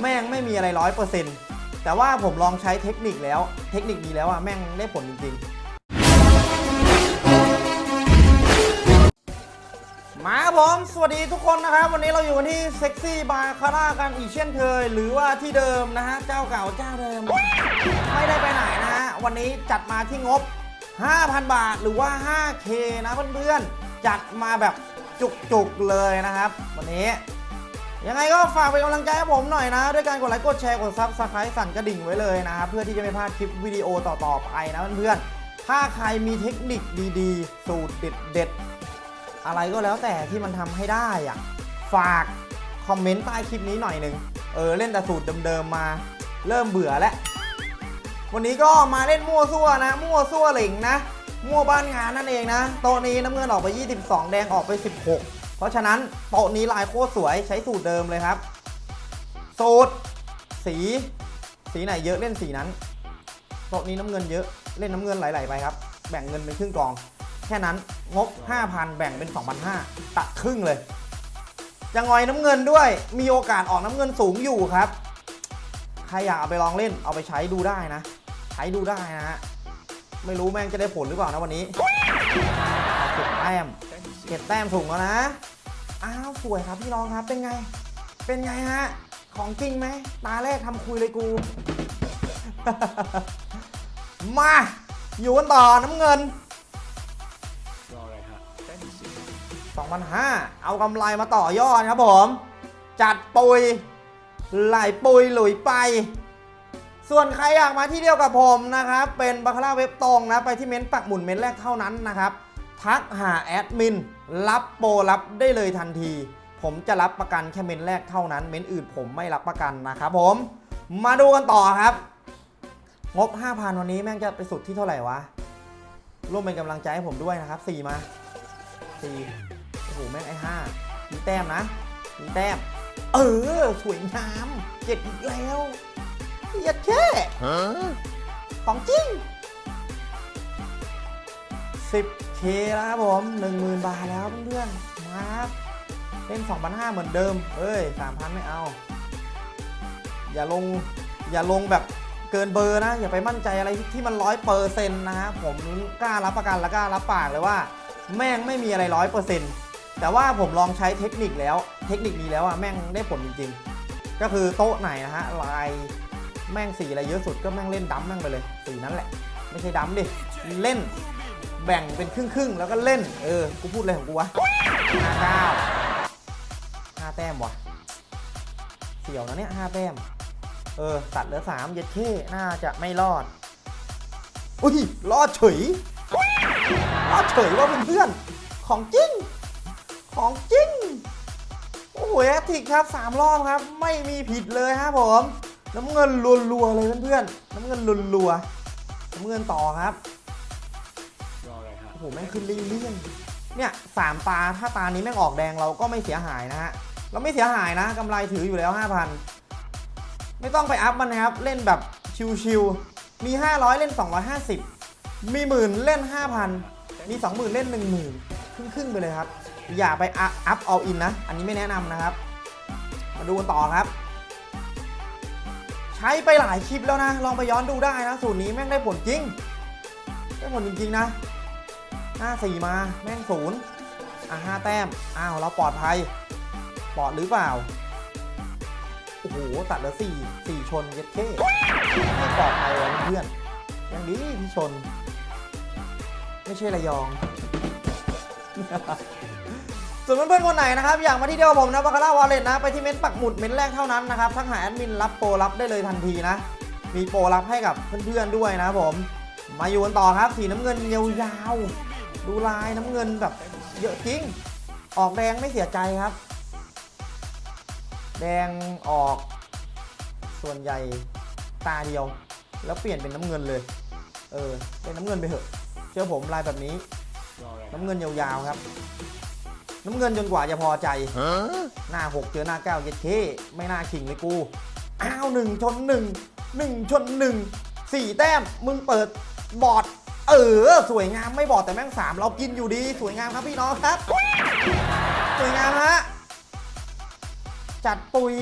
แม่งไม่มีอะไรร้อยเปอร์เซ็นต์แต่ว่าผมลองใช้เทคนิคแล้ว เทคนิคนี้แล้วอะแม่งได้ผลจริงๆ มาครับผมสวัสดีทุกคนนะครับ วันนี้เราอยู่กันที่เซ็กซี่บาร์คาร่ากันอีกเช่นเคย หรือว่าที่เดิมนะฮะ เจ้าเก่าเจ้าเดิม ไม่ได้ไปไหนนะฮะ วันนี้จัดมาที่งบ 5,000 บาทหรือว่า 5K นะเพื่อนๆ จัดมาแบบจุกๆเลยนะครับ วันนี้ ยังไงก็ฝากเป็นกำลังใจให้ผมหน่อยนะ ด้วยการกดไลค์กดแชร์กด subscribe สั่นกระดิ่งไว้เลยนะครับเพื่อที่จะไม่พลาดคลิปวิดีโอต่อๆไปนะเพื่อนๆถ้าใครมีเทคนิคดีๆ สูตรเด็ดๆอะไรก็แล้วแต่ที่มันทำให้ได้อะฝากคอมเมนต์ใต้คลิปนี้หน่อยหนึ่งเออเล่นแต่สูตรเดิมๆมา เริ่มเบื่อแล้ววันนี้ก็มาเล่นมั่วซั่วนะ มั่วซั่วเหล่งนะ มั่วบ้านงานนั่นเองนะโต๊ะนี้น้ำเงินออกไป 22 แดงออกไป 16 เพราะฉะนั้นโต๊ะนี้ลายโคตรสวยใช้สูตรเดิมเลยครับสูตรสี สีไหนเยอะเล่นสีนั้นโต๊ะนี้น้ำเงินเยอะเล่นน้ำเงินไหลๆไปครับ แบ่งเงินเป็นครึ่งกอง แค่นั้นงบ 5,000 แบ่งเป็น2,500ตัดครึ่งเลยจะงอยน้ำเงินด้วยมีโอกาสออกน้ำเงินสูงอยู่ครับใครอยากเอาไปลองเล่นเอาไปใช้ดูได้นะ ใช้ดูได้นะฮะไม่รู้แม่งจะได้ผลหรือเปล่านะวันนี้เก็บแต้ม เก็บแต้มสูงแล้วนะ อ้าวสวยครับพี่น้องครับเป็นไง เป็นไงฮะ ของจริงไหม ตาแรกทำคุยเลยกู มา อยู่กันต่อน้ำเงินรออะไรฮะแต้มสี2,500เอากำไรมาต่อยอดครับผม จัดปุย ไหลปุยหลุยไป ส่วนใครอยากมาที่เดียวกับผมนะครับ เป็นบาคาร่าเว็บตรงนะ ไปที่เม้นต์ปักหมุนเม้นต์แรกเท่านั้นนะครับ ทักหาแอดมิน รับโปรรับได้เลยทันที ผมจะรับประกันแค่เม้นต์แรกเท่านั้น เม้นต์อื่นผมไม่รับประกันนะครับผม มาดูกันต่อครับ งบ 5,000 วันนี้แม่งจะไปสุดที่เท่าไหร่วะ ร่วมเป็นกำลังใจให้ผมด้วยนะครับ 4 มา 4 โอ้โห แม่งไอ้ห้ามีแต้มนะ มีแต้ม เออ สวยงาม เจ็ดอีกแล้วเยียดแค่ของจริง 10k แล้วครับผม 10,000 บาทแล้วเพื่อนๆมาครับเล่น2,500 เหมือนเดิม เอ้ย 3,000 ไม่เอา อย่าลง อย่าลงแบบเกินเบอร์นะ อย่าไปมั่นใจอะไรที่มันร้อยเปอร์เซ็นต์นะฮะผมกล้ารับประกันและกล้ารับปากเลยว่า แม่งไม่มีอะไรร้อยเปอร์เซ็นต์แต่ว่าผมลองใช้เทคนิคแล้ว เทคนิคนี้แล้วอะแม่งได้ผลจริง ๆ ก็คือโต๊ะไหนนะฮะลายแม่งสีอะไรเยอะสุดก็แม่งเล่นดั้มแม่งไปเลยสีนั้นแหละ ไม่ใช่ดั้มดิ เล่น แบ่งเป็นครึ่งๆแล้วก็เล่น เออ กูพูดอะไรของกูวะห้าเก้าห้าแต้มวะเสี่ยวนะเนี่ยห้าแต้ม เออ ตัดเหลือสามเย็ดเท่น่าจะไม่รอด อุ้ย รอดเฉย รอดเฉยว่าเพื่อนๆของจริง ของจริง โอ้โหแอติกครับสามรอบครับ ไม่มีผิดเลยครับผม น้ำเงินรัวๆเลยเพื่อนๆ น้ำเงินรัวๆ น้ำเงินต่อครับ โอ้โหแม่งขึ้นเรื่อยๆเนี่ยสามตาถ้าตานี้แม่งออกแดงเราก็ไม่เสียหายนะฮะเราไม่เสียหายนะกำไรถืออยู่แล้ว 5,000 ไม่ต้องไปอัพมันนะครับ เล่นแบบชิวๆมี 500 เล่น 250 มีหมื่นเล่น 5,000 มี 20,000 เล่น 10,000 ครึ่งๆไปเลยครับ อย่าไปอัพเอาอินนะ อันนี้ไม่แนะนำนะครับ มาดูกันต่อครับ ใช้ไปหลายคลิปแล้วนะ ลองไปย้อนดูได้นะ สูตรนี้แม่งได้ผลจริง ได้ผลจริงๆนะ ห้าสี่มาแม่งศูนย์อะห้าแต้ม อ้าว เราปลอดภัย ปลอดหรือเปล่า โอ้โห ตัดเหลือสี่สี่ชนเย็ดเท่ไม่ปลอดภัยเลยเพื่อนยังดีที่ชน ไม่ใช่ระยอง ส่วนเพื่อนๆคนไหนนะครับ อยากมาที่เดียวผมนะบาคาร่าวอลเล็ตนะ ไปที่เม้นต์ปักหมุดเม้นต์แรกเท่านั้นนะครับทักหาแอดมินรับโปรรับได้เลยทันทีนะ มีโปรรับให้กับเพื่อนๆด้วยนะผม มาอยู่กันต่อครับ สีน้ำเงินยาวๆ ดูลายน้ำเงินแบบเยอะจริง ออกแดงไม่เสียใจครับ แดงออกส่วนใหญ่ตาเดียว แล้วเปลี่ยนเป็นน้ำเงินเลย เออ เป็นน้ำเงินไปเถอะ เชื่อผมลายแบบนี้รออะไรฮะน้ำเงินยาวๆครับ น้ำเงินจนกว่าจะพอใจ หน้าหกเจอหน้าเก้าเย็ดเคไม่น่าขิงเลยกู อ้าวหนึ่งชนหนึ่งหนึ่งชนหนึ่งสี่แต้มมึงเปิดบอร์ดเออ สวยงามไม่บอร์ดแต่แม่งสามเรากินอยู่ดี สวยงามครับพี่น้องครับ สวยงามฮะ จัดปุย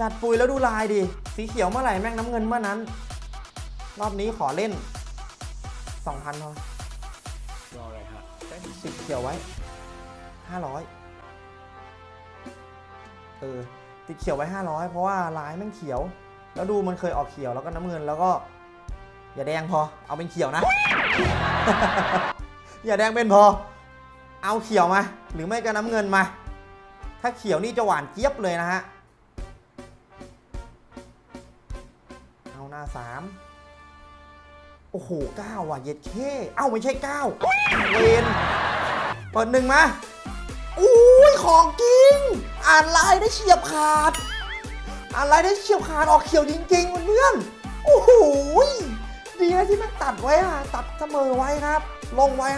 จัดปุยแล้วดูลายดิ สีเขียวเมื่อไหร่แม่งน้ำเงินเมื่อนั้น รอบนี้ขอเล่น 2,000พอรออะไรฮะได้มีติดเขียวไว้ 500 เออติดเขียวไว้ 500 เพราะว่าลายแม่งเขียว แล้วดูมันเคยออกเขียวแล้วก็น้ำเงินแล้วก็อย่าแดงพอ เอาเป็นเขียวนะ อย่าแดงเป็นพอ เอาเขียวมา หรือไม่ก็น้ำเงินมา ถ้าเขียวนี่จะหวานเจี๊ยบเลยนะฮะ เอาหน้าสามโอ้โหเก้าว่ะเย็ดเคเอ้าไม่ใช่เก้าเวนเปิดหนึ่งมาอุ้ยของจริง อ่านลายได้เฉียบขาด อ่านลายได้เฉียบขาดออกเขียวจริงๆเพื่อนโอ้โห ดีนะที่มันตัดไว้อะตัดเสมอไว้ครับ ลงไว้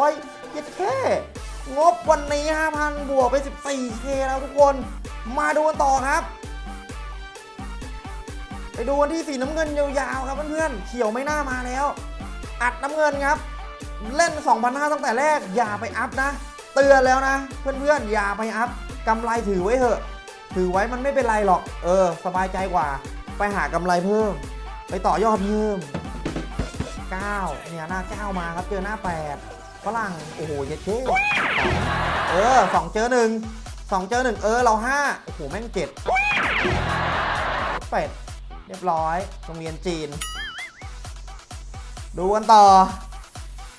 500เย็ดแค่ งบวันนี้ 5,000 บวกไป 14K แล้วทุกคน มาดูกันต่อครับ ไปดูกันที่สีน้ำเงินยาวๆครับเพื่อนๆเขียวไม่น่ามาแล้ว อัดน้ำเงินครับ เล่น 2,500ตั้งแต่แรก อย่าไปอัพนะ เตือนแล้วนะ เพื่อนๆอย่าไปอัพกำไรถือไว้เถอะ ถือไว้มันไม่เป็นไรหรอก เออ สบายใจกว่า ไปหากำไรเพิ่ม ไปต่อยอดเพิ่ม 9เนี่ยหน้า 9 มาครับเจอหน้า 8ฝรั่งโอ้โหเย็ดเช่เออ2เจอ1 2เจอ1เออเรา5โอ้โหแม่งเจ็ดเป็ดเรียบร้อยโรงเรียนจีน ดูกันต่อ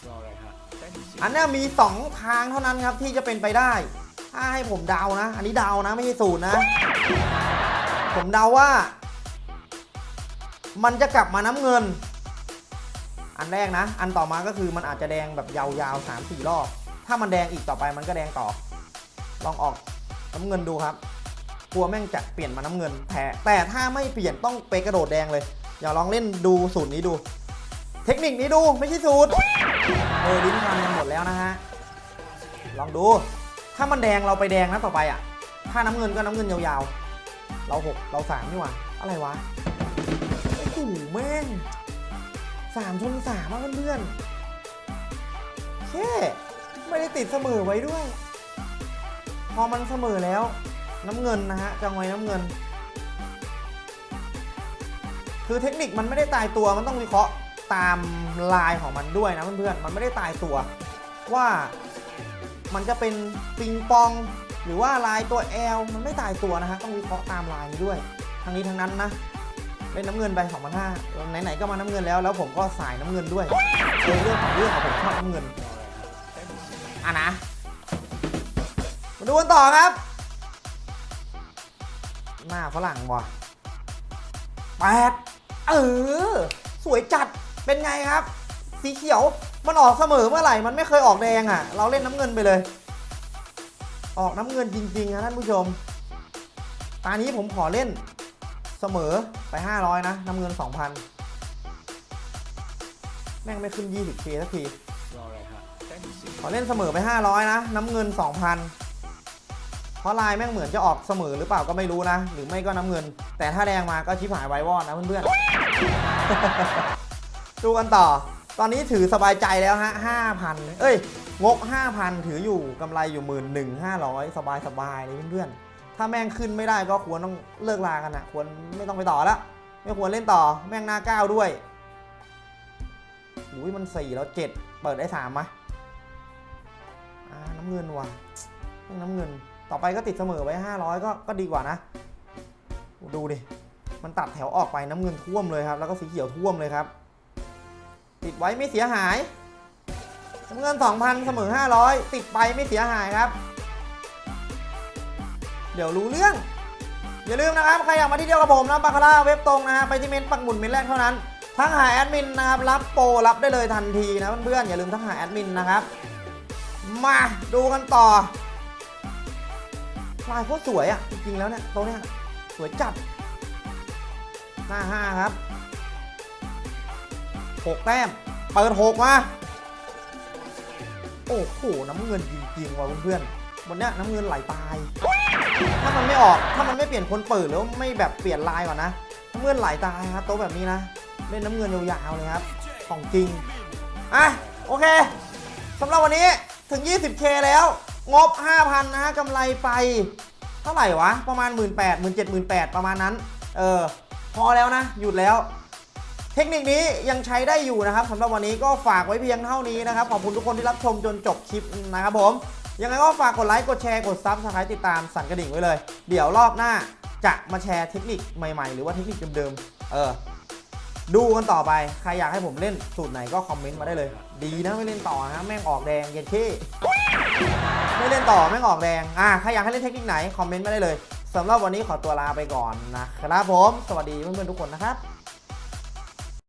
รออะไรฮะได้มีสิอันเนี้ยมี 2 ทางเท่านั้นครับที่จะเป็นไปได้ ถ้าให้ผมเดานะ อันนี้เดานะไม่ใช่สูตรนะ ผมเดาว่า มันจะกลับมาน้ำเงิน อันแรกนะ อันต่อมาก็คือมันอาจจะแดงแบบยาวๆ3 4รอบ ถ้ามันแดงอีกต่อไปมันก็แดงต่อ ลองออกน้ำเงินดูครับ กลัวแม่งจะเปลี่ยนมาน้ำเงินแพ้แต่ถ้าไม่เปลี่ยนต้องไปกระโดดแดงเลย อย่าลองเล่นดูสูตรนี้ดู เทคนิคนี้ดูไม่ใช่สูตร เออลิ้นพันกันหมดแล้วนะฮะ ลองดู ถ้ามันแดงเราไปแดงนะต่อไปอะ ถ้าน้ำเงินก็น้ำเงินยาวๆ เราหกเราสามนี่หว่า อะไรวะโอ้โหแม่ง สามชนสามอะเพื่อนๆแค่ไม่ได้ติดเสมอไว้ด้วย พอมันเสมอแล้ว น้ำเงินนะฮะจังไว้น้ำเงิน คือเทคนิคมันไม่ได้ตายตัวมันต้องวิเคราะห์ตามลายของมันด้วยนะเพื่อนๆมันไม่ได้ตายตัว ว่ามันจะเป็นปิงปองหรือว่าลายตัว L มันไม่ตายตัวนะฮะต้องวิเคราะห์ตามลายนี้ด้วย ทั้งนี้ทั้งนั้นนะ เล่นน้ำเงินไป2,500ไหนๆก็มาน้ำเงินแล้ว แล้วผมก็สายน้ำเงินด้วยเรื่องของเรื่องอะผมชอบน้ำเงินอะนะ มาดูกันต่อครับ หน้าฝรั่งว่ะแปดเออ สวยจัดเป็นไงครับ สีเขียวมันออกเสมอเมื่อไหร่ มันไม่เคยออกแดงอะ เราเล่นน้ำเงินไปเลย ออกน้ำเงินจริงๆนะท่านผู้ชม ตานี้ผมขอเล่น เสมอไป 500 นะน้ำเงิน 2,000 แม่งไม่ขึ้น 20k สักทีรออะไรฮะได้มีสิขอเล่นเสมอไป 500 นะ น้ำเงิน 2,000 เพราะลายแม่งเหมือนจะออกเสมอหรือเปล่าก็ไม่รู้นะ หรือไม่ก็น้ำเงิน แต่ถ้าแดงมาก็ชิบหายไววอดนะเพื่อนๆ ดูกันต่อ ตอนนี้ถือสบายใจแล้วฮะ 5,000 เอ้ยงก5,000 ถืออยู่กำไรอยู่ 1 1 500 สบายสบายๆเลยเพื่อนๆ ถ้าแม่งขึ้นไม่ได้ก็ควรต้องเลิกลากันนะควรไม่ต้องไปต่อแล้วไม่ควรเล่นต่อแม่งหน้าก้าวด้วยอุ้ยมัน4แล้ว7เปิดได้3มะอ่าน้ำเงินว่ะน้ำเงิน ต่อไปก็ติดเสมอไว้500ก็ก็ดีกว่านะ ดูดิมันตัดแถวออกไปน้ำเงินท่วมเลยครับ แล้วก็สีเขียวท่วมเลยครับ ติดไว้ไม่เสียหายน้ำเงิน 2,000 เสมอ 500 ติดไปไม่เสียหายครับ ดี๋ยวรู้เรื่อง อย่าลืมนะครับ ใครอยากมาที่เดียวกับผมนะบาคาร่าเว็บตรงนะฮะไปที่เมนปักหมุดเมนแรกเท่านั้นทั้งหาแอดมินนะครับรับโปรรับได้เลยทันทีนะเพื่อนๆอย่าลืมทั้งหาแอดมินนะครับมาดูกันต่อลายโคตรสวยอะ่ะจริงๆแล้วเนี่ยตัวเนี้ยสวยจัดหน้าห้าครับหกแต้มเปิดหกมาโอ้โหน้ำเงินจริงๆว่ะเพื่อนๆบนเนี้ยน้ำเงินไหลตาย ถ้ามันไม่ออก ถ้ามันไม่เปลี่ยนคนเปิดหรือว่าไม่แบบเปลี่ยนลายก่อนนะน้ำเงินไหลตายครับโต๊ะแบบนี้นะเล่นน้ำเงินยาวๆเลยครับ ของจริง อะ โอเคสำหรับวันนี้ถึง 20k แล้ว งบ 5,000 นะฮะกำไรไปเท่าไหร่วะ ประมาณ 1 8 0 0 0 0 1 7 0 0 0 ประมาณนั้น เออ พอแล้วนะ หยุดแล้ว เทคนิคนี้ยังใช้ได้อยู่นะครับสำหรับวันนี้ก็ฝากไว้เพียงเท่านี้นะครับ ขอบคุณทุกคนที่รับชมจนจบคลิปนะครับผม ยังไงก็ฝากกดไลค์ กดแชร์ กด subscribe ติดตามสั่นกระดิ่งไว้เลย เดี๋ยวรอบหน้าจะมาแชร์เทคนิคใหม่ๆ หรือว่าเทคนิคเดิมๆ เออ ดูกันต่อไป ใครอยากให้ผมเล่นสูตรไหนก็คอมเมนต์มาได้เลย ดีนะไม่เล่นต่อนะแม่งออกแดงเย็นเท่ไม่เล่นต่อแม่งออกแดง อะใครอยากให้เล่นเทคนิคไหนคอมเมนต์มาได้เลยสำหรับวันนี้ขอตัวลาไปก่อนนะครับผม สวัสดีเพื่อนๆทุกคนนะครับ